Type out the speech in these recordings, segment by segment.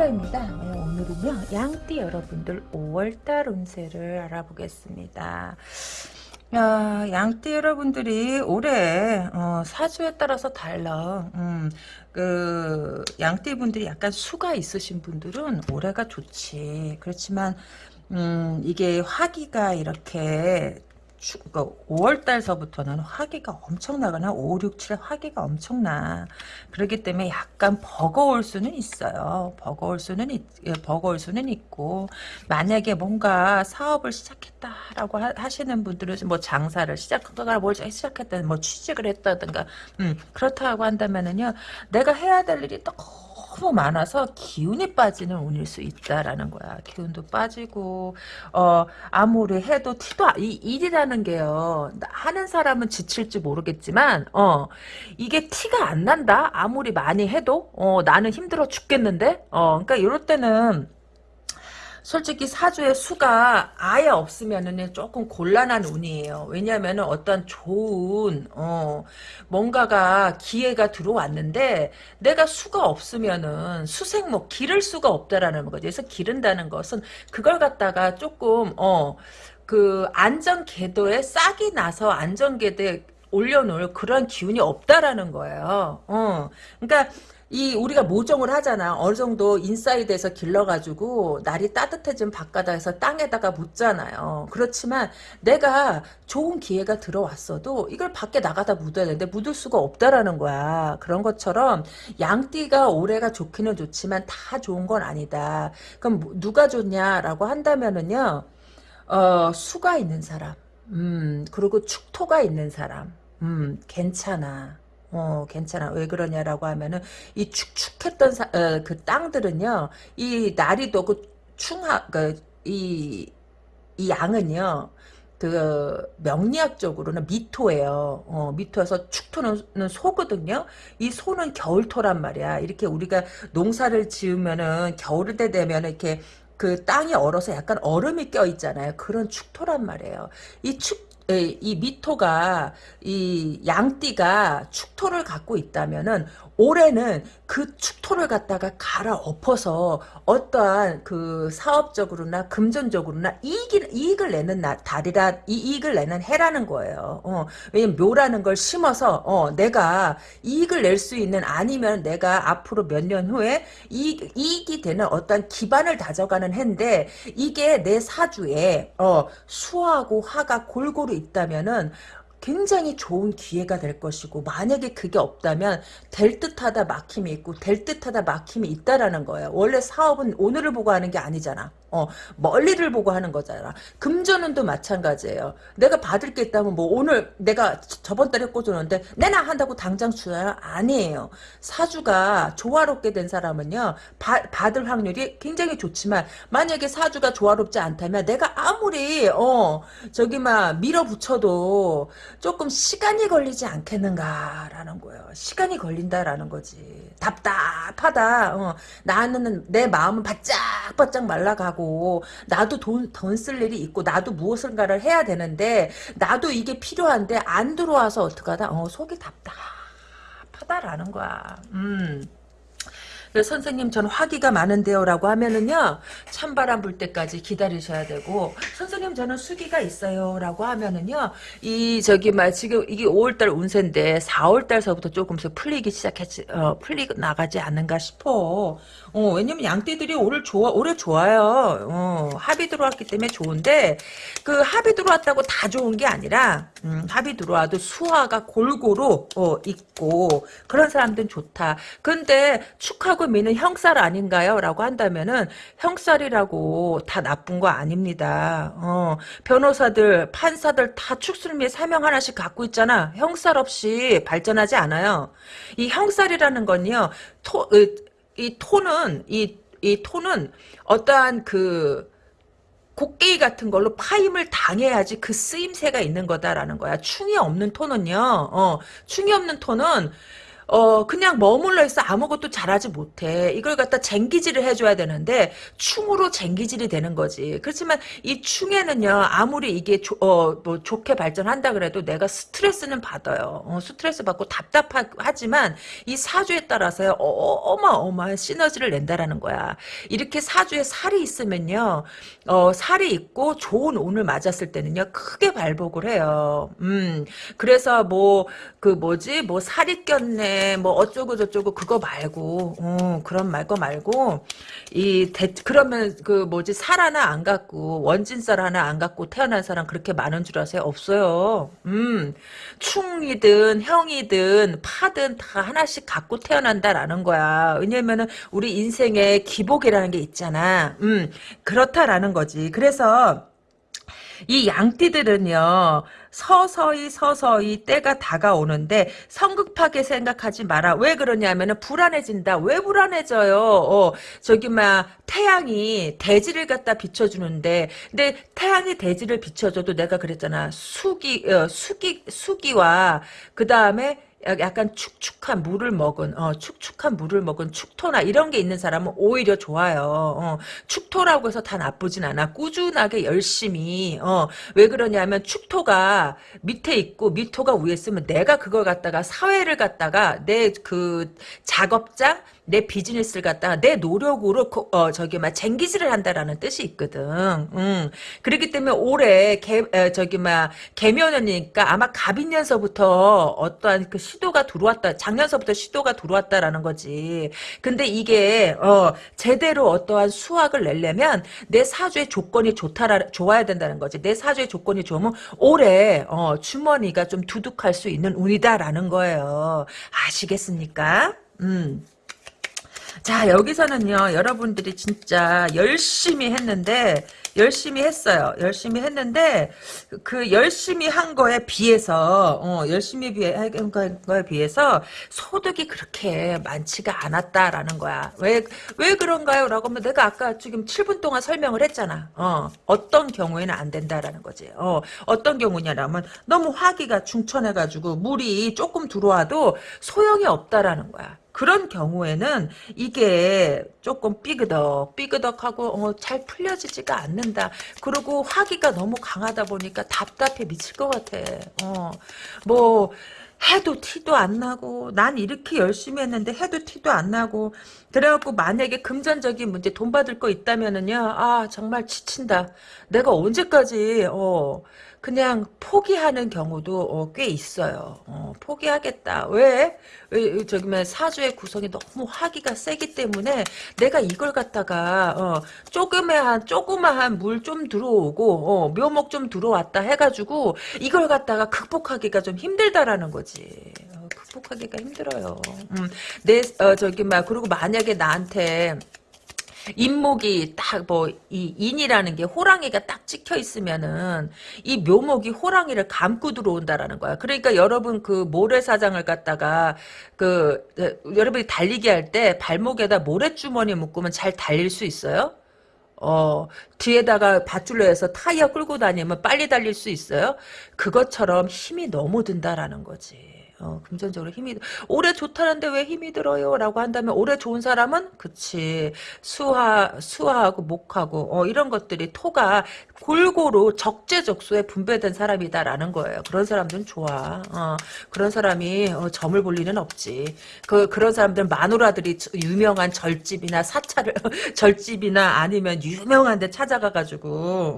타로입니다. 네, 오늘은요 양띠 여러분들 5월달 운세를 알아보겠습니다. 어, 양띠 여러분들이 올해 어, 사주에 따라서 달라. 음, 그 양띠 분들이 약간 수가 있으신 분들은 올해가 좋지. 그렇지만 음, 이게 화기가 이렇게 그러니까 5월달서부터는 화기가 엄청나거나 5, 6, 7 화기가 엄청나. 그렇기 때문에 약간 버거울 수는 있어요. 버거울 수는 있, 예, 버거울 수는 있고 만약에 뭔가 사업을 시작했다라고 하, 시는 분들은 뭐 장사를 시작하거나 뭘 시작했다든 뭐 취직을 했다든가 음, 그렇다고 한다면은요 내가 해야 될 일이 또 너무 많아서 기운이 빠지는 운일 수 있다라는 거야. 기운도 빠지고 어 아무리 해도 티도 이 일이라는 게요. 하는 사람은 지칠지 모르겠지만 어 이게 티가 안 난다. 아무리 많이 해도 어 나는 힘들어 죽겠는데 어 그러니까 이럴 때는 솔직히 사주의 수가 아예 없으면은 조금 곤란한 운이에요. 왜냐하면 어떤 좋은 어 뭔가가 기회가 들어왔는데 내가 수가 없으면은 수생목 기를 수가 없다라는 거죠. 그래서 기른다는 것은 그걸 갖다가 조금 어 그 안전 궤도에 싹이 나서 안전 궤도에 올려놓을 그런 기운이 없다라는 거예요. 어. 그러니까 이 우리가 모종을 하잖아. 어느 정도 inside에서 길러가지고 날이 따뜻해진 바깥에서 땅에다가 묻잖아요. 그렇지만 내가 좋은 기회가 들어왔어도 이걸 밖에 나가다 묻어야 되는데 묻을 수가 없다라는 거야. 그런 것처럼 양띠가 올해가 좋기는 좋지만 다 좋은 건 아니다. 그럼 뭐 누가 좋냐라고 한다면은요. 어, 수가 있는 사람. 음, 그리고 축토가 있는 사람. 음, 괜찮아. 어, 괜찮아. 왜 그러냐라고 하면은, 이 축축했던 사, 어, 그 땅들은요, 이 날이도 그 충하, 그, 이, 이 양은요, 그 명리학적으로는 미토예요. 어, 미토에서 축토는 소거든요. 이 소는 겨울토란 말이야. 이렇게 우리가 농사를 지으면은 겨울 때 되면 이렇게 그 땅이 얼어서 약간 얼음이 껴 있잖아요. 그런 축토란 말이에요. 이 축 이 미토가 이 양띠가 축토를 갖고 있다면은 올해는 그 축토를 갖다가 갈아 엎어서 어떠한 그 사업적으로나 금전적으로나 이익을, 이익을 내는 나, 달이라 이 이익을 내는 해라는 거예요. 어, 왜냐면 묘라는 걸 심어서 어, 내가 이익을 낼 수 있는 아니면 내가 앞으로 몇 년 후에 이익, 이익이 되는 어떤 기반을 다져가는 해인데 이게 내 사주에 어, 수하고 화가 골고루 있다면은 굉장히 좋은 기회가 될 것이고 만약에 그게 없다면 될 듯하다 막힘이 있고 될 듯하다 막힘이 있다라는 거예요. 원래 사업은 오늘을 보고 하는 게 아니잖아. 어, 멀리를 보고 하는 거잖아. 금전운도 마찬가지예요. 내가 받을 게 있다면 뭐 오늘 내가 저번 달에 꽂았는데 내나 한다고 당장 주나요? 아니에요. 사주가 조화롭게 된 사람은요. 바, 받을 확률이 굉장히 좋지만 만약에 사주가 조화롭지 않다면 내가 아무리 어 저기 막 밀어붙여도 조금 시간이 걸리지 않겠는가라는 거예요. 시간이 걸린다라는 거지. 답답하다. 어, 나는 내 마음은 바짝바짝 말라가고 하고 나도 돈 돈 쓸 일이 있고 나도 무엇인가를 해야 되는데 나도 이게 필요한데 안 들어와서 어떡하다? 어 속이 답답하다라는 거야. 음 선생님 전 화기가 많은데요. 라고 하면은요 찬바람 불 때까지 기다리셔야 되고 선생님 저는 수기가 있어요. 라고 하면은요 이 저기 막 지금 이게 5월달 운세인데 4월달서부터 조금씩 풀리기 시작했지 어, 풀리고 나가지 않는가 싶어. 어, 왜냐면 양띠들이 올해 좋아 올해 좋아요. 어, 합이 들어왔기 때문에 좋은데 그 합이 들어왔다고 다 좋은 게 아니라 음, 합이 들어와도 수화가 골고루 어, 있고 그런 사람들은 좋다. 근데 축하고 하고 미는 형살 아닌가요? 라고 한다면은 형살이라고 다 나쁜 거 아닙니다. 어, 변호사들, 판사들 다 축술미 사명 하나씩 갖고 있잖아. 형살 없이 발전하지 않아요. 이 형살이라는 건요. 토, 이 토는 이, 이 토는 어떠한 그 곡괭이 같은 걸로 파임을 당해야지 그 쓰임새가 있는 거다라는 거야. 충이 없는 토는요. 어, 충이 없는 토는 어 그냥 머물러 있어 아무것도 잘하지 못해. 이걸 갖다 쟁기질을 해줘야 되는데 충으로 쟁기질이 되는 거지. 그렇지만 이 충에는요 아무리 이게 조, 어, 뭐 좋게 발전한다 그래도 내가 스트레스는 받아요. 어, 스트레스 받고 답답하지만 이 사주에 따라서요 어, 어마어마한 시너지를 낸다라는 거야. 이렇게 사주에 살이 있으면요 어, 살이 있고 좋은 운을 맞았을 때는요 크게 발복을 해요. 음 그래서 뭐 그 뭐지 뭐 살이 꼈네 뭐 어쩌고 저쩌고 그거 말고 어, 그런 말 거 말고 이 대, 그러면 그 뭐지 살 하나 안 갖고 원진살 하나 안 갖고 태어난 사람 그렇게 많은 줄 아세요? 없어요. 음 충이든 형이든 파든 다 하나씩 갖고 태어난다라는 거야. 왜냐면은 우리 인생에 기복이라는 게 있잖아. 음 그렇다라는 거지. 그래서 이 양띠들은요 서서히 서서히 때가 다가오는데 성급하게 생각하지 마라. 왜 그러냐면은 불안해진다. 왜 불안해져요? 어, 저기 막 태양이 대지를 갖다 비춰주는데. 근데 태양이 대지를 비춰줘도 내가 그랬잖아. 수기 어, 수기 수기와 그 다음에 약간 축축한 물을 먹은 어, 축축한 물을 먹은 축토나 이런 게 있는 사람은 오히려 좋아요. 어, 축토라고 해서 다 나쁘진 않아. 꾸준하게 열심히 어, 왜 그러냐면 축토가 밑에 있고 미토가 위에 있으면 내가 그걸 갖다가 사회를 갖다가 내 그 작업장 내 비즈니스를 갖다가 내 노력으로 어, 저기 막 쟁기질을 한다라는 뜻이 있거든. 음. 그렇기 때문에 올해 개, 에, 저기 막 개면이니까 아마 갑인년서부터 어떠한 그 시도가 들어왔다. 작년서부터 시도가 들어왔다라는 거지. 근데 이게 어, 제대로 어떠한 수확을 내려면 내 사주의 조건이 좋다라 좋아야 된다는 거지. 내 사주의 조건이 좋으면 올해 어, 주머니가 좀 두둑할 수 있는 운이다라는 거예요. 아시겠습니까? 음. 자 여기서는요 여러분들이 진짜 열심히 했는데 열심히 했어요. 열심히 했는데 그 열심히 한 거에 비해서 어, 열심히 비해 한 거에 비해서 소득이 그렇게 많지가 않았다라는 거야. 왜 왜 그런가요? 라고 하면 내가 아까 지금 7분 동안 설명을 했잖아. 어, 어떤 경우에는 안 된다라는 거지. 어, 어떤 경우냐라면 너무 화기가 중천해 가지고 물이 조금 들어와도 소용이 없다라는 거야 그런 경우에는 이게 조금 삐그덕 삐그덕하고 어, 잘 풀려지지가 않는다. 그리고 화기가 너무 강하다 보니까 답답해 미칠 것 같아. 어, 뭐 해도 티도 안 나고 난 이렇게 열심히 했는데 해도 티도 안 나고 그래갖고 만약에 금전적인 문제 돈 받을 거 있다면은요 아 정말 지친다 내가 언제까지 어 그냥 포기하는 경우도 어, 꽤 있어요. 어, 포기하겠다. 왜? 왜 저기 뭐 사주의 구성이 너무 화기가 세기 때문에 내가 이걸 갖다가 어, 조그매한 조그마한 물 좀 들어오고 어, 묘목 좀 들어왔다 해가지고 이걸 갖다가 극복하기가 좀 힘들다라는 거지. 어, 극복하기가 힘들어요. 음, 내 어, 저기 막 그리고 만약에 나한테 인목이 딱 뭐 이 인이라는 게 호랑이가 딱 찍혀 있으면은 이 묘목이 호랑이를 감고 들어온다라는 거야. 그러니까 여러분 그 모래사장을 갖다가 그 여러분이 달리기 할 때 발목에다 모래주머니 묶으면 잘 달릴 수 있어요? 어, 뒤에다가 밧줄로 해서 타이어 끌고 다니면 빨리 달릴 수 있어요? 그것처럼 힘이 너무 든다라는 거지. 어, 금전적으로 힘이 올해 좋다는데 왜 힘이 들어요? 라고 한다면 올해 좋은 사람은 그치 수화 수화하고 목하고 어, 이런 것들이 토가 골고루 적재적소에 분배된 사람이다라는 거예요. 그런 사람들은 좋아. 어, 그런 사람이 어, 점을 볼 리는 없지. 그 그런 사람들은 마누라들이 유명한 절집이나 사찰을 절집이나 아니면 유명한 데 찾아가가지고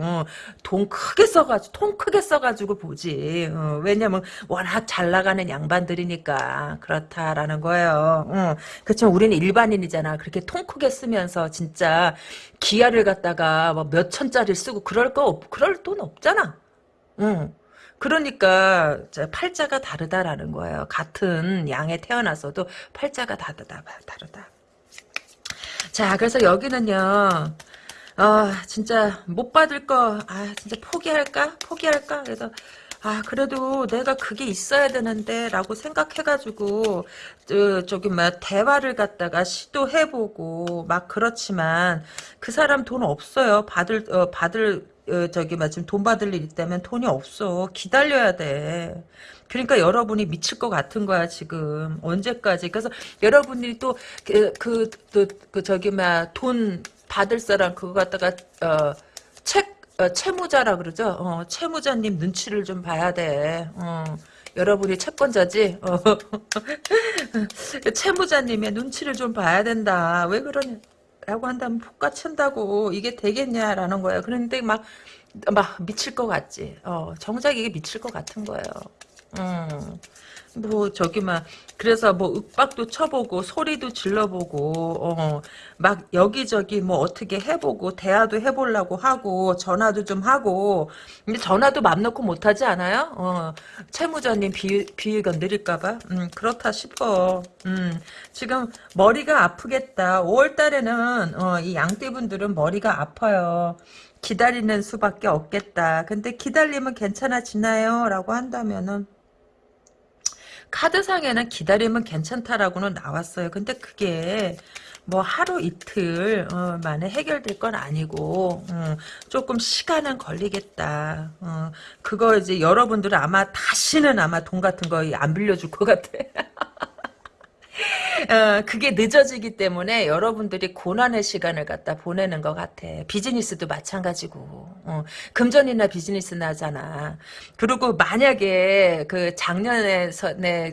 어, 돈 크게 써가지고 통 크게 써가지고 보지. 어, 왜냐면 워낙 잘 나가는 양 양반들이니까 그렇다라는 거예요. 응. 그렇지만 우리는 일반인이잖아. 그렇게 통 크게 쓰면서 진짜 기아를 갖다가 뭐 몇 천짜리 쓰고 그럴 거 없, 그럴 돈 없잖아. 응. 그러니까 팔자가 다르다라는 거예요. 같은 양에 태어나서도 팔자가 다르다, 다르다. 자, 그래서 여기는요. 아, 진짜 못 받을 거, 아, 진짜 포기할까? 포기할까? 그래서 아 그래도 내가 그게 있어야 되는데 라고 생각해가지고 저, 저기 막 대화를 갖다가 시도해보고 막 그렇지만 그 사람 돈 없어요 받을 어, 받을 어, 저기 막 지금 돈 받을 일 있다면 돈이 없어. 기다려야 돼. 그러니까 여러분이 미칠 것 같은 거야 지금 언제까지 그래서 여러분이 또그 그, 그, 그, 저기 막 돈 받을 사람 그거 갖다가 어 책 어, 채무자라 그러죠 어, 채무자님 눈치를 좀 봐야 돼 어. 여러분이 채권자지? 어. 채무자님의 눈치를 좀 봐야 된다. 왜 그러냐라고 한다면 폭가친다고 이게 되겠냐라는 거예요. 그런데 막, 막 미칠 것 같지. 어, 정작 이게 미칠 것 같은 거예요. 음. 뭐 저기 막 그래서 뭐 윽박도 쳐보고 소리도 질러보고 어 막 여기저기 뭐 어떻게 해보고 대화도 해보려고 하고 전화도 좀 하고. 근데 전화도 맘 놓고 못하지 않아요? 어 채무자님 비 비위가 느릴까봐? 음 그렇다 싶어. 음 지금 머리가 아프겠다. 5월달에는 어 이 양띠분들은 머리가 아파요. 기다리는 수밖에 없겠다. 근데 기다리면 괜찮아지나요? 라고 한다면은 카드상에는 기다리면 괜찮다라고는 나왔어요. 근데 그게 뭐 하루 이틀 어, 만에 해결될 건 아니고 어, 조금 시간은 걸리겠다. 어, 그거 이제 여러분들은 아마 다시는 아마 돈 같은 거 안 빌려줄 것 같아. 어, 그게 늦어지기 때문에 여러분들이 고난의 시간을 갖다 보내는 것 같아. 비즈니스도 마찬가지고. 어, 금전이나 비즈니스나 하잖아. 그리고 만약에 그 작년에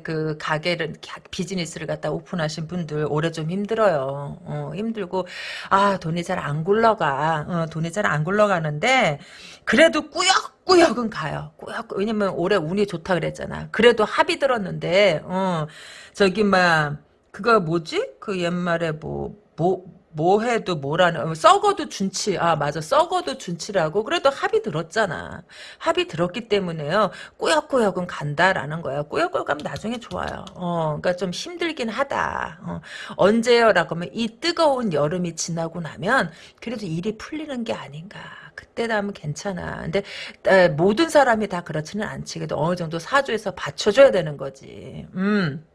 그 가게를, 비즈니스를 갖다 오픈하신 분들 올해 좀 힘들어요. 어, 힘들고, 아, 돈이 잘 안 굴러가. 어, 돈이 잘 안 굴러가는데, 그래도 꾸역 꾸역은 가요. 꾸역, 왜냐면 올해 운이 좋다 그랬잖아. 그래도 합이 들었는데, 어, 저기, 막, 그거 뭐지? 그 옛말에 뭐, 뭐, 뭐 해도 뭐라는, 어, 썩어도 준치. 아, 맞아. 썩어도 준치라고. 그래도 합이 들었잖아. 합이 들었기 때문에요. 꾸역꾸역은 간다라는 거야. 꾸역꾸역 가면 나중에 좋아요. 어, 그러니까 좀 힘들긴 하다. 어, 언제요? 라고 하면 이 뜨거운 여름이 지나고 나면 그래도 일이 풀리는 게 아닌가. 그때 하면 괜찮아. 근데 에, 모든 사람이 다 그렇지는 않지. 그래도 어느 정도 사주에서 받쳐줘야 되는 거지. 음.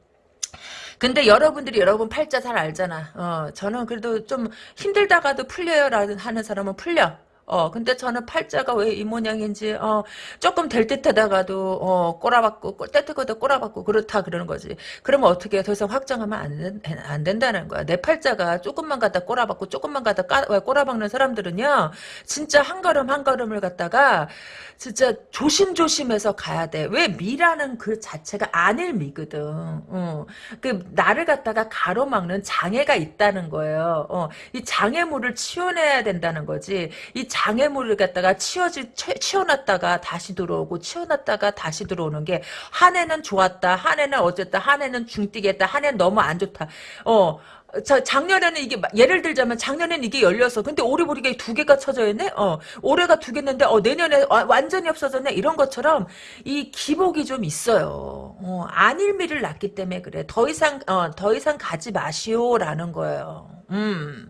근데 여러분들이 여러분 팔자 잘 알잖아. 어, 저는 그래도 좀 힘들다가도 풀려요 라는 하는 사람은 풀려. 어, 근데 저는 팔자가 왜 이 모양인지, 어, 조금 될 듯 하다가도, 어, 꼬라박고, 떼뜨거도 꼬라박고, 그렇다, 그러는 거지. 그러면 어떻게 더 이상 확정하면 안, 된, 안 된다는 거야. 내 팔자가 조금만 갖다 꼬라박고, 조금만 갖다 까, 꼬라박는 사람들은요, 진짜 한 걸음 한 걸음을 갖다가, 진짜 조심조심해서 가야 돼. 왜 미라는 그 자체가 아닐 미거든. 어. 그, 나를 갖다가 가로막는 장애가 있다는 거예요. 어. 이 장애물을 치워내야 된다는 거지. 이 장애물을 갖다가 치워지, 치워놨다가 다시 들어오고 치워놨다가 다시 들어오는 게 한 해는 좋았다. 한 해는 어쨌다. 한 해는 중뛰겠다. 한 해는 너무 안 좋다. 어. 자, 작년에는 이게 예를 들자면 작년에는 이게 열려서 근데 올해 보니까 두 개가 쳐져 있네. 어, 올해가 두 개였는데 어 내년에 완전히 없어졌네. 이런 것처럼 이 기복이 좀 있어요. 어, 안일미를 낳기 때문에 그래. 더 이상 어, 더 이상 가지 마시오라는 거예요. 음.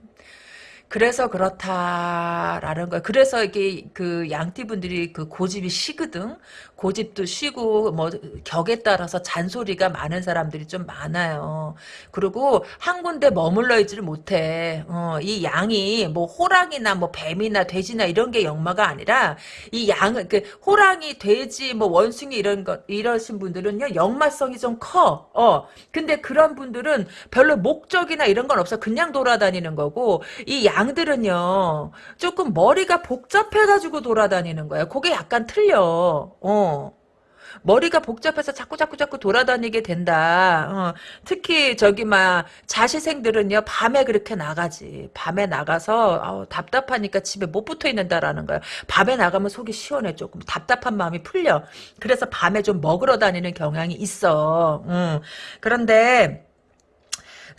그래서 그렇다라는 거야. 그래서 이게 그 양띠분들이 그 고집이 시거든. 고집도 쉬고 뭐 격에 따라서 잔소리가 많은 사람들이 좀 많아요. 그리고 한 군데 머물러 있지를 못해. 어, 이 양이 뭐 호랑이나 뭐 뱀이나 돼지나 이런 게 역마가 아니라 이 양은 그 호랑이, 돼지, 뭐 원숭이 이런 거 이러신 분들은요 역마성이 좀 커. 어, 근데 그런 분들은 별로 목적이나 이런 건 없어. 그냥 돌아다니는 거고 이 양 들은요 조금 머리가 복잡해가지고 돌아다니는 거야. 그게 약간 틀려. 어. 머리가 복잡해서 자꾸 자꾸 자꾸 돌아다니게 된다. 어, 특히 저기 막 자시생들은요 밤에 그렇게 나가지. 밤에 나가서 아우, 답답하니까 집에 못 붙어 있는다라는 거예요. 밤에 나가면 속이 시원해 조금 답답한 마음이 풀려. 그래서 밤에 좀 먹으러 다니는 경향이 있어. 음. 그런데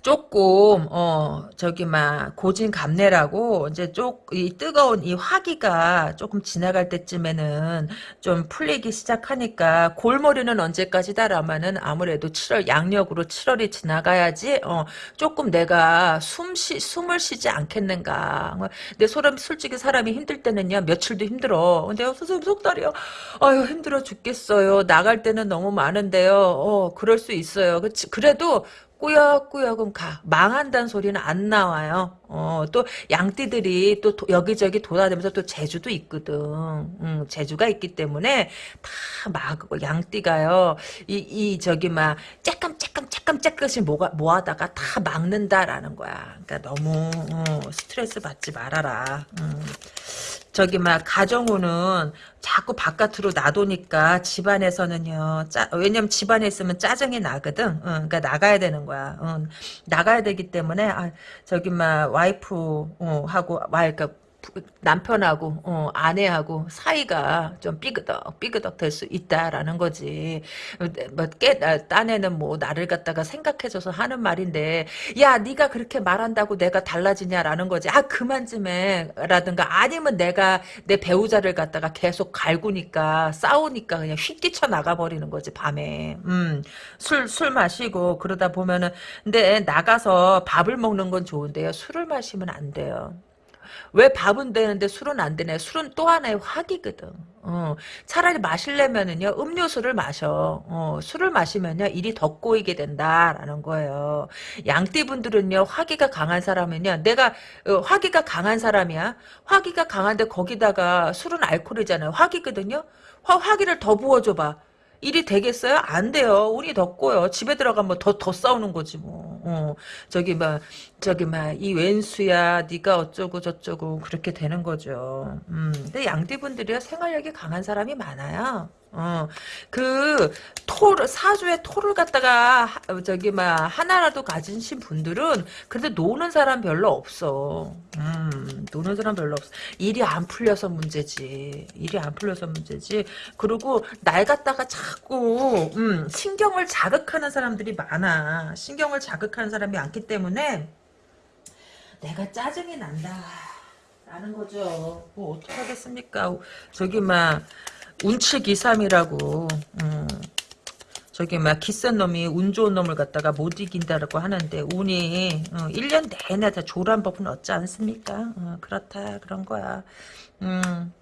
조금 어 저기 막 고진감래라고 이제 쪽 이 뜨거운 이 화기가 조금 지나갈 때쯤에는 좀 풀리기 시작하니까 골머리는 언제까지다라면은 아무래도 7월 양력으로 7월이 지나가야지 어 조금 내가 숨쉬 숨을 쉬지 않겠는가. 내 소름 솔직히 사람이 힘들 때는요 며칠도 힘들어. 근데 선생님 속달이요? 아유 힘들어 죽겠어요. 나갈 때는 너무 많은데요. 어 그럴 수 있어요. 그치 그래도 꾸역꾸역은 가. 망한다는 소리는 안 나와요. 어, 또 양띠들이 또 도, 여기저기 돌아다니면서 또 재주도 있거든. 음, 재주가 있기 때문에 다 막, 양띠가요. 이, 이, 저기, 막, 쬐끔, 쬐끔, 쬐끔씩 모아, 모아다가 다 막는다라는 거야. 그러니까 너무, 어, 스트레스 받지 말아라. 음. 저기 막 가정우는 자꾸 바깥으로 놔두니까 집안에서는요. 짜, 왜냐면 집안에 있으면 짜증이 나거든. 응, 그러니까 나가야 되는 거야. 응, 나가야 되기 때문에 아, 저기 막 와이프 어, 하고 와 그러니까 남편하고 어, 아내하고 사이가 좀 삐그덕 삐그덕 될 수 있다라는 거지. 뭐 깨, 딴에는 뭐 나를 갖다가 생각해줘서 하는 말인데 야 네가 그렇게 말한다고 내가 달라지냐라는 거지. 아 그만 좀 해라든가 아니면 내가 내 배우자를 갖다가 계속 갈구니까 싸우니까 그냥 휙 뛰쳐 나가 버리는 거지 밤에. 음, 술, 술 마시고 그러다 보면은 근데 나가서 밥을 먹는 건 좋은데요. 술을 마시면 안 돼요. 왜 밥은 되는데 술은 안 되냐? 술은 또 하나의 화기거든. 어, 차라리 마실려면은요, 음료수를 마셔. 어, 술을 마시면요, 일이 더 꼬이게 된다라는 거예요. 양띠분들은요, 화기가 강한 사람은요, 내가, 어, 화기가 강한 사람이야. 화기가 강한데 거기다가 술은 알코올이잖아요. 화기거든요? 화, 화기를 더 부어줘봐. 일이 되겠어요? 안 돼요. 운이 덥고요. 집에 들어가면 더, 더 싸우는 거지, 뭐. 어, 저기, 막, 저기, 막, 이 왼수야, 네가 어쩌고 저쩌고, 그렇게 되는 거죠. 음, 근데 양띠분들이요, 생활력이 강한 사람이 많아요. 어, 그, 토, 사주에 토를 갖다가, 저기, 막, 하나라도 가지신 분들은, 근데 노는 사람 별로 없어. 음, 노는 사람 별로 없어. 일이 안 풀려서 문제지. 일이 안 풀려서 문제지. 그리고, 날 갖다가 자꾸, 음, 신경을 자극하는 사람들이 많아. 신경을 자극하는 사람이 많기 때문에, 내가 짜증이 난다. 라는 거죠. 뭐, 어떡하겠습니까. 저기, 막, 운치기삼이라고. 음, 저기 막 기센 놈이 운 좋은 놈을 갖다가 못 이긴다라고 하는데 운이 어, 1년 내내 다 조란 법은 없지 않습니까? 어, 그렇다. 그런 거야. 음.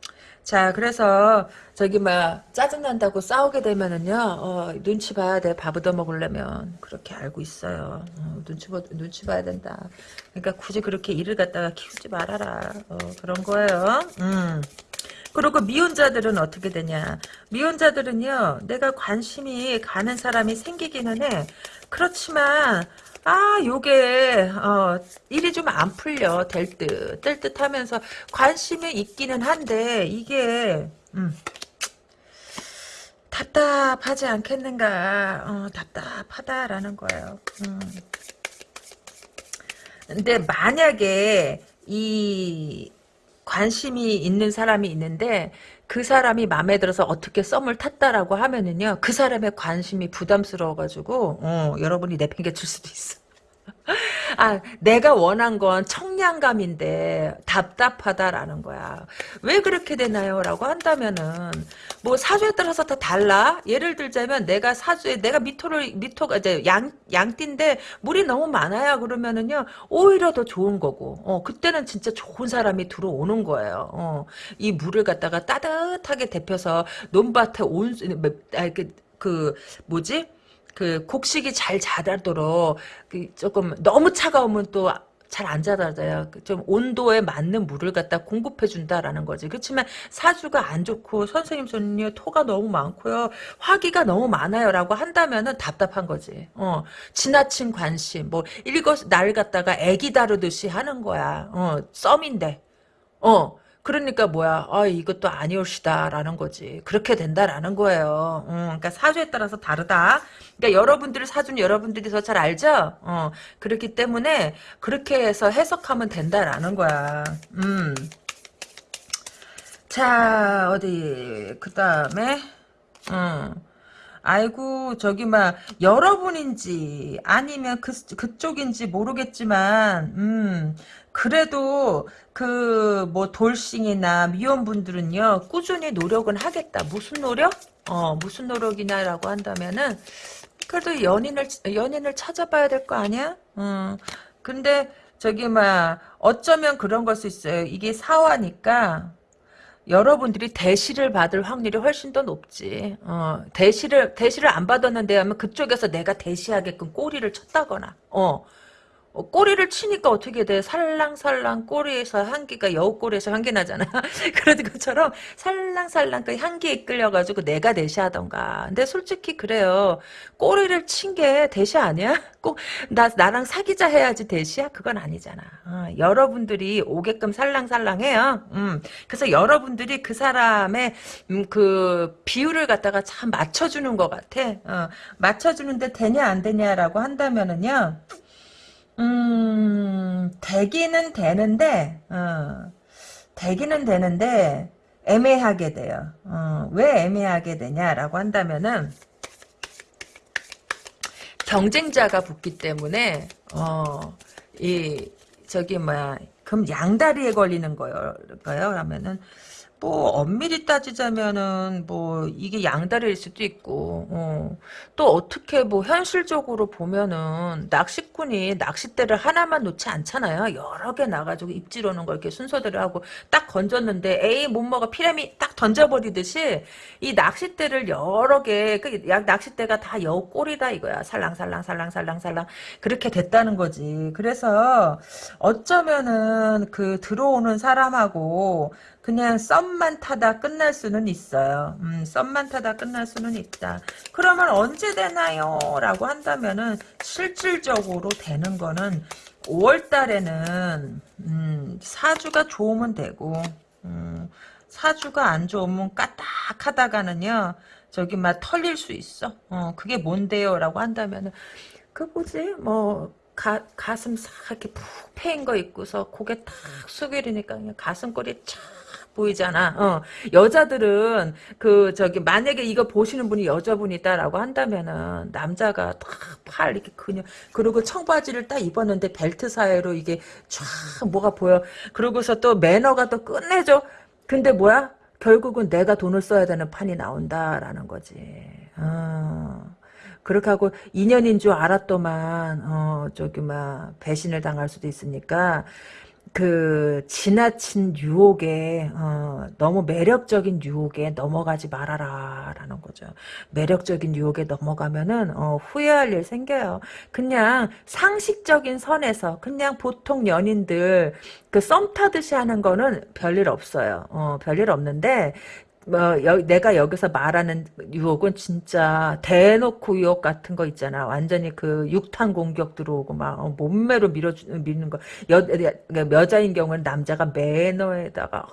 자 그래서 저기 막 짜증난다고 싸우게 되면은요 어, 눈치 봐야 돼. 밥 얻어 먹으려면. 그렇게 알고 있어요. 어, 눈치 봐 눈치 봐야 된다. 그러니까 굳이 그렇게 일을 갖다가 키우지 말아라. 어, 그런 거예요. 음. 그리고 미혼자들은 어떻게 되냐. 미혼자들은요. 내가 관심이 가는 사람이 생기기는 해. 그렇지만 아 요게 어, 일이 좀 안 풀려 될 듯. 될듯 하면서 관심이 있기는 한데 이게 음, 답답하지 않겠는가. 어, 답답하다라는 거예요. 음. 근데 만약에 이 관심이 있는 사람이 있는데 그 사람이 마음에 들어서 어떻게 썸을 탔다라고 하면은요 그 사람의 관심이 부담스러워가지고 어, 여러분이 내팽개칠 수도 있어. 아, 내가 원한 건 청량감인데 답답하다라는 거야. 왜 그렇게 되나요? 라고 한다면은 뭐 사주에 따라서 다 달라. 예를 들자면 내가 사주에 내가 미토를 미토가 이제 양 양띠인데 물이 너무 많아요. 그러면은요 오히려 더 좋은 거고. 어 그때는 진짜 좋은 사람이 들어오는 거예요. 어, 이 물을 갖다가 따뜻하게 데펴서 논밭에 온 아, 그, 그 뭐지? 그 곡식이 잘 자라도록 그 조금 너무 차가우면 또 잘안 자라져요. 그좀 온도에 맞는 물을 갖다 공급해 준다라는 거지. 그렇지만 사주가 안 좋고 선생님 손이요 토가 너무 많고요. 화기가 너무 많아요라고 한다면은 답답한 거지. 어. 지나친 관심 뭐 일것 날 갖다가 애기 다루듯이 하는 거야. 어. 썸인데. 어. 그러니까 뭐야, 아, 이것도 아니올시다라는 거지. 그렇게 된다라는 거예요. 음, 그러니까 사주에 따라서 다르다. 그러니까 여러분들을 사준 여러분들이 더 잘 알죠? 어, 그렇기 때문에 그렇게 해서 해석하면 된다라는 거야. 음. 자, 어디, 그 다음에, 음. 아이고 저기 막 여러분인지 아니면 그 그쪽인지 모르겠지만 음 그래도 그 뭐 돌싱이나 미혼분들은요 꾸준히 노력은 하겠다. 무슨 노력? 어 무슨 노력이냐라고 한다면은 그래도 연인을 연인을 찾아봐야 될 거 아니야? 음 근데 저기 막 어쩌면 그런 걸 수 있어요. 이게 사화니까 여러분들이 대시를 받을 확률이 훨씬 더 높지. 어, 대시를 대시를 안 받았는데 하면 그쪽에서 내가 대시하게끔 꼬리를 쳤다거나, 어, 어, 꼬리를 치니까 어떻게 돼? 살랑살랑 꼬리에서 향기가 여우 꼬리에서 향기 나잖아. 그런 것처럼 살랑살랑 그 향기에 이끌려가지고 내가 대시하던가. 근데 솔직히 그래요. 꼬리를 친 게 대시 아니야? 꼭 나 나랑 사귀자 해야지 대시야? 그건 아니잖아. 어, 여러분들이 오게끔 살랑살랑해요. 음, 그래서 여러분들이 그 사람의 음, 그 비율을 갖다가 참 맞춰주는 것 같아. 어, 맞춰주는데 되냐 안 되냐라고 한다면은요. 음, 되기는 되는데, 어, 되기는 되는데, 애매하게 돼요. 어, 왜 애매하게 되냐라고 한다면은, 경쟁자가 붙기 때문에, 어, 이, 저기, 뭐야, 그럼 양다리에 걸리는 거예요. 그러면은, 뭐 엄밀히 따지자면은 뭐 이게 양다리일 수도 있고 어. 또 어떻게 뭐 현실적으로 보면은 낚시꾼이 낚싯대를 하나만 놓지 않잖아요. 여러 개 나가지고 입질 오는 걸 이렇게 순서대로 하고 딱 건졌는데 에이 못 먹어 피라미 딱 던져버리듯이 이 낚싯대를 여러 개그 낚싯대가 다 꼴이다 이거야. 살랑살랑 살랑살랑 살랑. 그렇게 됐다는 거지. 그래서 어쩌면은 그 들어오는 사람하고 그냥 썸만 타다 끝날 수는 있어요. 음, 썸만 타다 끝날 수는 있다. 그러면 언제 되나요? 라고 한다면은 실질적으로 되는 거는 5월 달에는 음, 사주가 좋으면 되고 음, 사주가 안 좋으면 까딱하다가는요. 저기 막 털릴 수 있어. 어, 그게 뭔데요? 라고 한다면은 그 뭐지? 뭐 가, 가슴 싹 이렇게 푹 패인 거 있고서 고개 탁 숙이려니까 그냥 가슴골이 착 보이잖아. 어. 여자들은 그 저기 만약에 이거 보시는 분이 여자분이다라고 한다면은 남자가 딱팔 이렇게 그냥 그리고 청바지를 딱 입었는데 벨트 사이로 이게 쫙 뭐가 보여. 그러고서 또 매너가 또 끝내줘. 근데 뭐야? 결국은 내가 돈을 써야 되는 판이 나온다라는 거지. 어. 그렇게 하고 인연인 줄 알았더만 어 저기 막 배신을 당할 수도 있으니까 그 지나친 유혹에 어, 너무 매력적인 유혹에 넘어가지 말아라라는 거죠. 매력적인 유혹에 넘어가면은 어, 후회할 일 생겨요. 그냥 상식적인 선에서 그냥 보통 연인들 그 썸 타듯이 하는 거는 별일 없어요. 어, 별일 없는데 뭐 여, 내가 여기서 말하는 유혹은 진짜 대놓고 유혹 같은 거 있잖아. 완전히 그 육탄 공격 들어오고 막 어, 몸매로 밀어 미는 거. 여, 여자인 경우는 남자가 매너에다가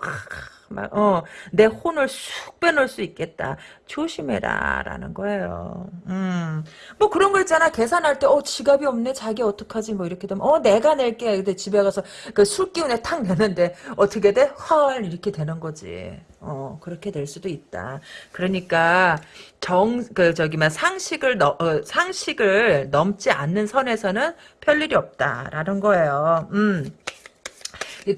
막, 어, 내 혼을 쑥 빼놓을 수 있겠다. 조심해라. 라는 거예요. 음. 뭐 그런 거 있잖아. 계산할 때, 어, 지갑이 없네. 자기 어떡하지? 뭐 이렇게 되면, 어, 내가 낼게. 근데 집에 가서 그 술 기운에 탁 내는데, 어떻게 돼? 헐. 이렇게 되는 거지. 어, 그렇게 될 수도 있다. 그러니까, 정, 그, 저기, 막, 상식을, 너, 어, 상식을 넘지 않는 선에서는 별 일이 없다라는 거예요. 음.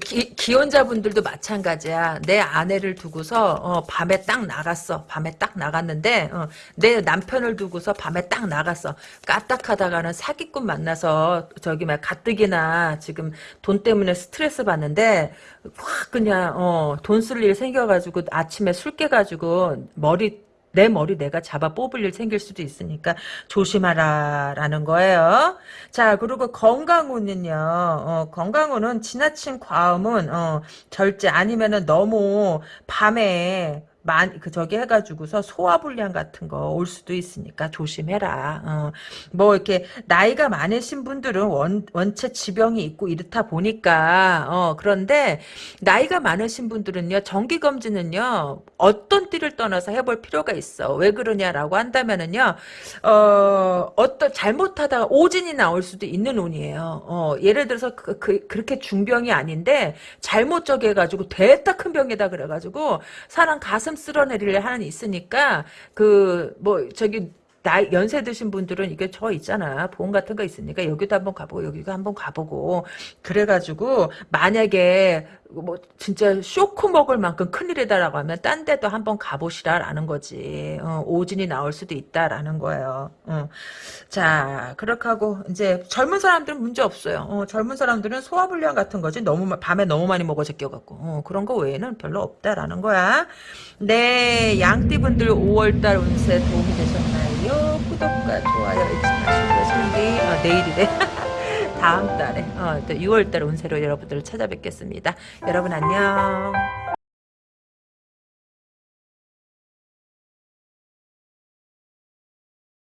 기, 기혼자분들도 마찬가지야. 내 아내를 두고서 어, 밤에 딱 나갔어. 밤에 딱 나갔는데 어, 내 남편을 두고서 밤에 딱 나갔어. 까딱하다가는 사기꾼 만나서 저기 막 가뜩이나 지금 돈 때문에 스트레스 받는데 확 그냥 어, 돈 쓸 일 생겨가지고 아침에 술 깨가지고 머리 내 머리 내가 잡아 뽑을 일 생길 수도 있으니까 조심하라라는 거예요. 자 그리고 건강운은요. 어, 건강운은 지나친 과음은 어, 절제 아니면은 너무 밤에 만, 그, 저기 해가지고서 소화불량 같은 거 올 수도 있으니까 조심해라. 어, 뭐, 이렇게, 나이가 많으신 분들은 원, 원체 지병이 있고 이렇다 보니까, 어, 그런데, 나이가 많으신 분들은요, 정기검진은요, 어떤 띠를 떠나서 해볼 필요가 있어. 왜 그러냐라고 한다면은요, 어, 어떤, 잘못하다가 오진이 나올 수도 있는 운이에요. 어, 예를 들어서, 그, 그, 그렇게 중병이 아닌데, 잘못 저기 해가지고, 됐다 큰 병이다 그래가지고, 사람 가슴 쓸어내리려 하는 있으니까 그 뭐 저기 나이 연세 드신 분들은 이게 저 있잖아 보험 같은 거 있으니까 여기도 한번 가보고 여기도 한번 가보고. 그래가지고 만약에 뭐 진짜 쇼크 먹을 만큼 큰일이다라고 하면 딴 데도 한번 가보시라라는 거지. 어, 오진이 나올 수도 있다라는 거예요. 어. 자 그렇게 하고 이제 젊은 사람들은 문제 없어요. 어, 젊은 사람들은 소화불량 같은 거지 너무 마- 밤에 너무 많이 먹어 제껴갖고. 어, 그런 거 외에는 별로 없다라는 거야. 네 양띠분들 5월달 운세 도움이 되셨나요 구독과 좋아요 잊지 마시고요 성기 어, 내일이래 다음 달에 어, 또 6월달 운세로 여러분들을 찾아뵙겠습니다. 여러분 안녕.